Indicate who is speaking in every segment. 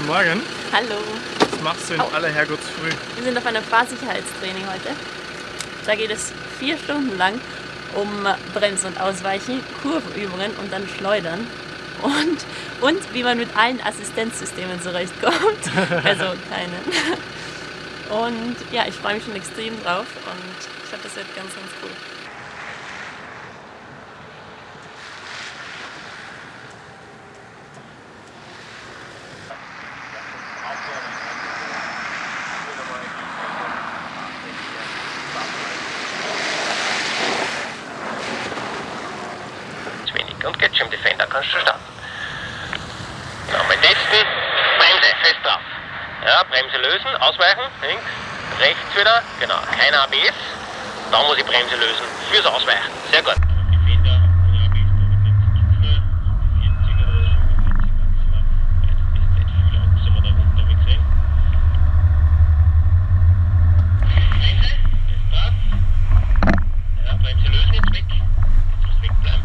Speaker 1: Guten Morgen.
Speaker 2: Hallo.
Speaker 1: Was machst du in
Speaker 2: Au.
Speaker 1: aller Herrgottsfrüh?
Speaker 2: Wir sind auf einem Fahrsicherheitstraining heute. Da geht es vier Stunden lang um Bremsen und Ausweichen, Kurvenübungen und dann Schleudern. Und, und wie man mit allen Assistenzsystemen zurechtkommt. Also keinen. Und ja, ich freue mich schon extrem drauf und ich glaube, das wird ganz, ganz cool.
Speaker 3: Zu Getscherm Defender kannst du starten. Nochmal testen. Bremse, fest drauf. Ja, Bremse lösen, ausweichen, links, rechts wieder. Genau, kein ABS. Da muss ich Bremse lösen fürs Ausweichen. Sehr gut. Ja, Bremse lösen jetzt weg. Jetzt muss wegbleiben.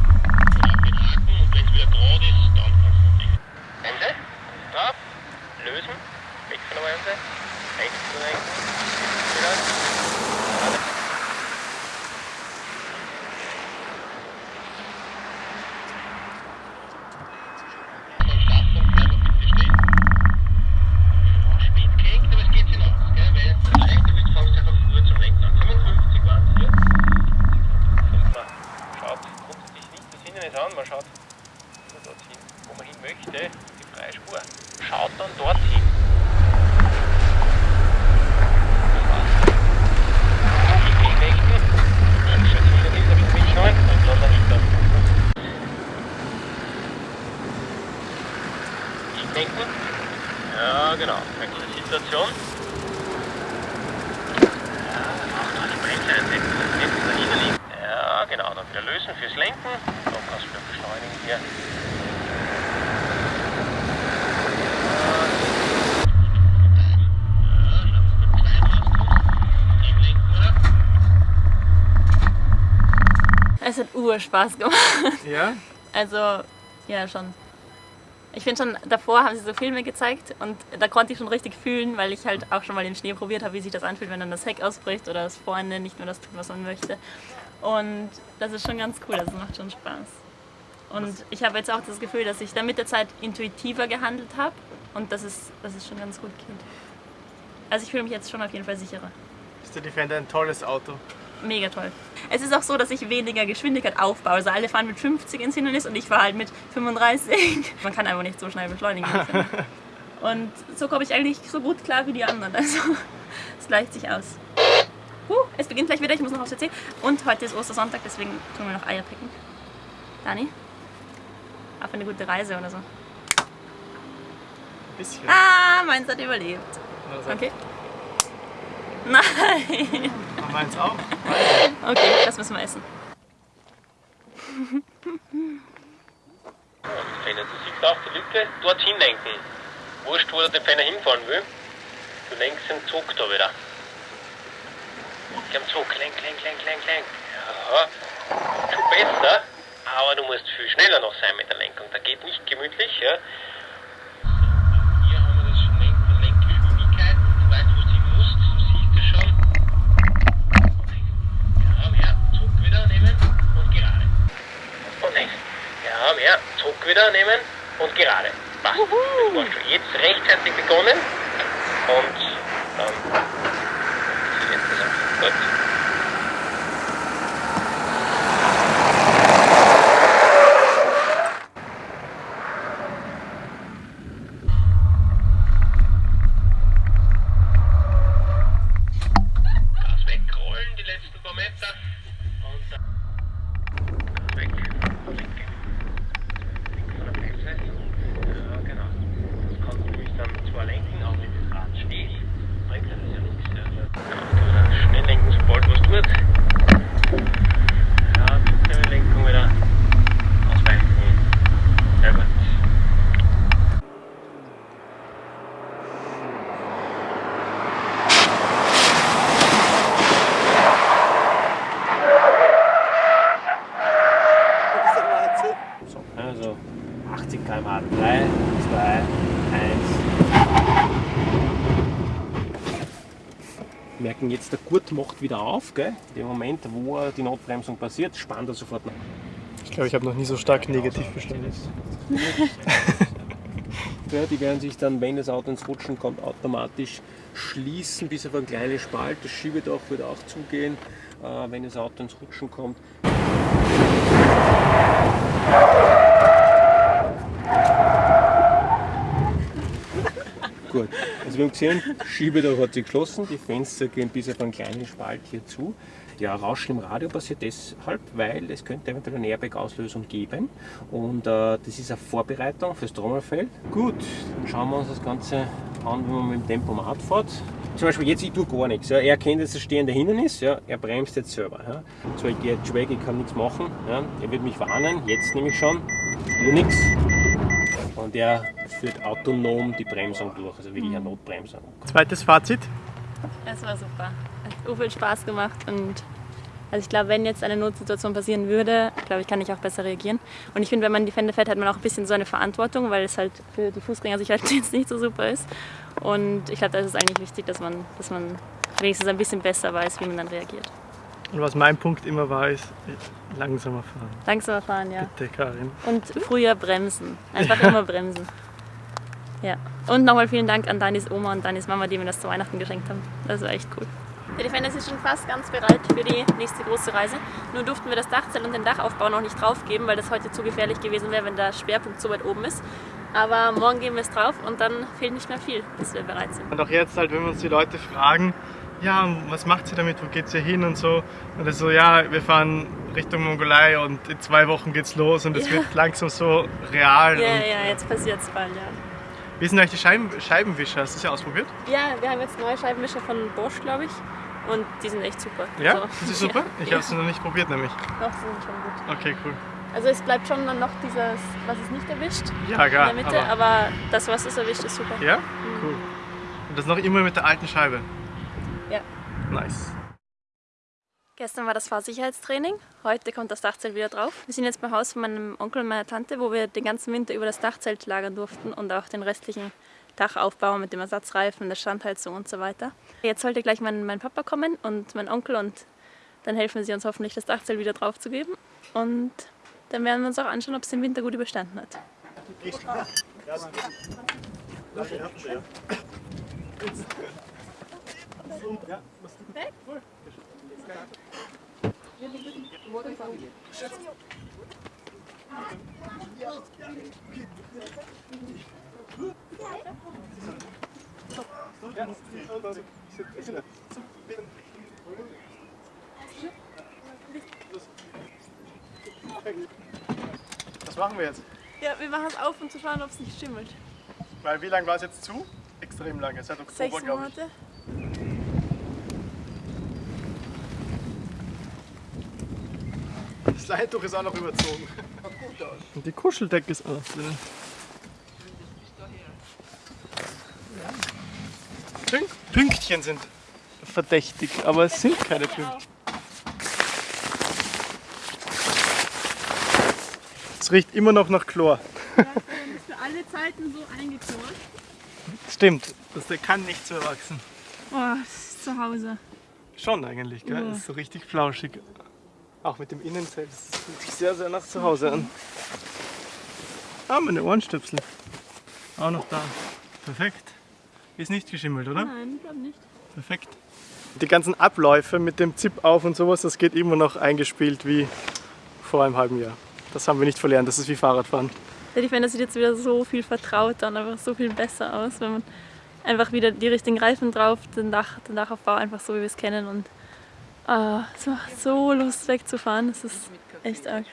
Speaker 3: Oder auf den Haken und wenn es wieder gerade ist, dann kannst du natürlich. Bremse, drauf, lösen, weg von der Bremse, rechts zu lenken, wieder. Gerade. Beim Starten bleiben wir bitte stehen. Ja, spät gehängt, aber es geht sich aus, gell? Weil wenn du leichter willst, fangst du einfach früher zum Lenken an. 55 waren es hier. Und man schaut grundsätzlich nicht das Hindernis an, man schaut nur dorthin, wo man hin möchte, die freie Spur. Schaut dann dorthin. Lenken. Ja, genau. Dahinter liegt. Ja, genau. Dann wieder lösen fürs Lenken. Dann kannst du wieder beschleunigen hier.
Speaker 2: Es hat Urspaß gemacht.
Speaker 1: Ja?
Speaker 2: Also, ja, schon. Ich finde schon, davor haben sie so Filme gezeigt und da konnte ich schon richtig fühlen, weil ich halt auch schon mal den Schnee probiert habe, wie sich das anfühlt, wenn dann das Heck ausbricht oder das vorne nicht mehr das tut, was man möchte. Und das ist schon ganz cool, das macht schon Spaß. Und ich habe jetzt auch das Gefühl, dass ich dann mit der Zeit intuitiver gehandelt habe und dass es, dass es schon ganz gut geht. Also ich fühle mich jetzt schon auf jeden Fall sicherer.
Speaker 1: Ist der Defender ein tolles Auto?
Speaker 2: Mega toll. Es ist auch so, dass ich weniger Geschwindigkeit aufbaue. Also alle fahren mit 50 ins Hindernis und ich fahre halt mit 35. Man kann einfach nicht so schnell beschleunigen. Und so komme ich eigentlich so gut klar wie die anderen. Also es gleicht sich aus. Huh, es beginnt gleich wieder, ich muss noch aufs WC. Und heute ist Ostersonntag, deswegen tun wir noch Eier picken. Dani? Auf eine gute Reise oder so.
Speaker 1: Ein bisschen.
Speaker 2: Ah, meins hat überlebt.
Speaker 1: Also,
Speaker 2: Okay. Nein.
Speaker 1: Aber Meins auch.
Speaker 2: Okay, das müssen wir essen.
Speaker 3: Fenner, du siehst auch die Lücke, dorthin lenken. Wurscht, wo der Defender hinfahren will. Du lenkst den Zug da wieder. Geh am Zug, lenk, lenk, lenk, lenk, lenk. Ja, schon besser, aber du musst viel schneller noch sein mit der Lenkung. Da geht nicht gemütlich, ja. woman 3, 2, 1. Merken jetzt, der Gurt macht wieder auf. Gell? In dem Moment, wo die Notbremsung passiert, spannt er sofort nach.
Speaker 1: Ich glaube, ich habe noch nie so stark ja, negativ bestimmt.
Speaker 3: ja, die werden sich dann, wenn das Auto ins Rutschen kommt, automatisch schließen, bis auf einen kleinen Spalt. Das Schiebedach wird auch zugehen, äh, wenn das Auto ins Rutschen kommt. Gut, also wir haben gesehen, Schiebedach hat sich geschlossen, die Fenster gehen bis auf einen kleinen Spalt hier zu. Ja, Rauschen im Radio passiert deshalb, weil es könnte eventuell eine Airbag-Auslösung geben und äh, das ist eine Vorbereitung fürs Trommelfell. Gut, dann schauen wir uns das Ganze an, wenn man mit dem Tempomat fährt. Zum Beispiel jetzt, ich tue gar nichts. Ja. Er erkennt jetzt das stehende Hindernis, ja. er bremst jetzt selber. Ja. So, ich gehe jetzt weg, ich kann nichts machen. Ja. Er wird mich warnen, jetzt nämlich schon, nur nichts. Und er führt autonom die Bremsung durch, also wirklich eine Notbremsung.
Speaker 1: Zweites Fazit.
Speaker 2: Es war super. Es hat so viel Spaß gemacht und also ich glaube, wenn jetzt eine Notsituation passieren würde, glaube ich, kann ich auch besser reagieren. Und ich finde, wenn man Defender fährt, hat man auch ein bisschen so eine Verantwortung, weil es halt für die Fußgängersicherheit jetzt nicht so super ist. Und ich glaube, da ist es eigentlich wichtig, dass man, dass man wenigstens ein bisschen besser weiß, wie man dann reagiert.
Speaker 1: Und was mein Punkt immer war, ist langsamer fahren.
Speaker 2: Langsamer fahren, ja.
Speaker 1: Bitte, Karin.
Speaker 2: Und früher bremsen. Einfach immer bremsen. Ja. Und nochmal vielen Dank an Danis Oma und Danis Mama, die mir das zu Weihnachten geschenkt haben. Das war echt cool. Der Defender ist schon fast ganz bereit für die nächste große Reise. Nur durften wir das Dachzelt und den Dachaufbau noch nicht draufgeben, weil das heute zu gefährlich gewesen wäre, wenn der Schwerpunkt so weit oben ist. Aber morgen geben wir es drauf und dann fehlt nicht mehr viel, bis wir bereit sind.
Speaker 1: Und auch jetzt halt, wenn wir uns die Leute fragen, ja, was macht sie damit, wo geht sie hin und so. Und das so, ja, wir fahren Richtung Mongolei und in zwei Wochen geht's los und es
Speaker 2: Ja.
Speaker 1: wird langsam so real.
Speaker 2: Ja,
Speaker 1: und
Speaker 2: ja, jetzt passiert es bald, ja.
Speaker 1: Wie sind eigentlich die Scheiben Scheibenwischer? Hast du das ja ausprobiert?
Speaker 2: Ja, wir haben jetzt neue Scheibenwischer von Bosch, glaube ich. Und die sind echt super.
Speaker 1: Ja?
Speaker 2: Also,
Speaker 1: Das ist super? Ich
Speaker 2: ja.
Speaker 1: habe es noch nicht probiert nämlich.
Speaker 2: Doch, sie sind schon gut.
Speaker 1: Okay, cool.
Speaker 2: Also es bleibt schon dann noch dieses, was es nicht erwischt
Speaker 1: Ja, klar.
Speaker 2: in der Mitte,
Speaker 1: aber,
Speaker 2: aber, das, was es erwischt, ist super.
Speaker 1: ja? Cool. Und das noch immer mit der alten Scheibe.
Speaker 2: Ja.
Speaker 1: Nice.
Speaker 2: Gestern war das Fahrsicherheitstraining, heute kommt das Dachzelt wieder drauf. Wir sind jetzt beim Haus von meinem Onkel und meiner Tante, wo wir den ganzen Winter über das Dachzelt lagern durften und auch den restlichen Dachaufbau mit dem Ersatzreifen, der Standheizung und so weiter. Jetzt sollte gleich mein, mein Papa kommen und mein Onkel und dann helfen sie uns hoffentlich, das Dachzelt wieder draufzugeben. Und dann werden wir uns auch anschauen, ob es den Winter gut überstanden hat.
Speaker 1: Was machen wir jetzt?
Speaker 2: Ja, wir machen es auf, um zu schauen, ob es nicht schimmelt.
Speaker 1: Weil wie lange war es jetzt zu? Extrem lange, seit Oktober,
Speaker 2: Sechs
Speaker 1: glaube ich.
Speaker 2: Monate.
Speaker 1: Das Leintuch ist auch noch überzogen. Und die Kuscheldecke ist auch drin. Pünk Pünktchen sind verdächtig, aber es sind keine Pünktchen. Es riecht immer noch nach Chlor.
Speaker 2: Für alle Zeiten so eingeknurrt.
Speaker 1: Stimmt, das der kann nicht so erwachsen.
Speaker 2: Oh, das ist zu Hause.
Speaker 1: Schon eigentlich, gell?
Speaker 2: Ja.
Speaker 1: Ist so richtig flauschig. Auch mit dem Innenzelt. Das fühlt sich sehr, sehr nach zu Hause an. Ah, meine Ohrenstöpsel. Auch noch da. Perfekt. Ist nicht geschimmelt, oder?
Speaker 2: Nein, glaube nicht.
Speaker 1: Perfekt. Die ganzen Abläufe mit dem Zip auf und sowas, das geht immer noch eingespielt wie vor einem halben Jahr. Das haben wir nicht verlernt, das ist wie Fahrradfahren.
Speaker 2: Der Defender sieht jetzt wieder so viel vertrauter und einfach so viel besser aus, wenn man einfach wieder die richtigen Reifen drauf, den, Dach, den Dachaufbau einfach so, wie wir es kennen. Und ah, es macht so Lust wegzufahren. Das ist echt arg.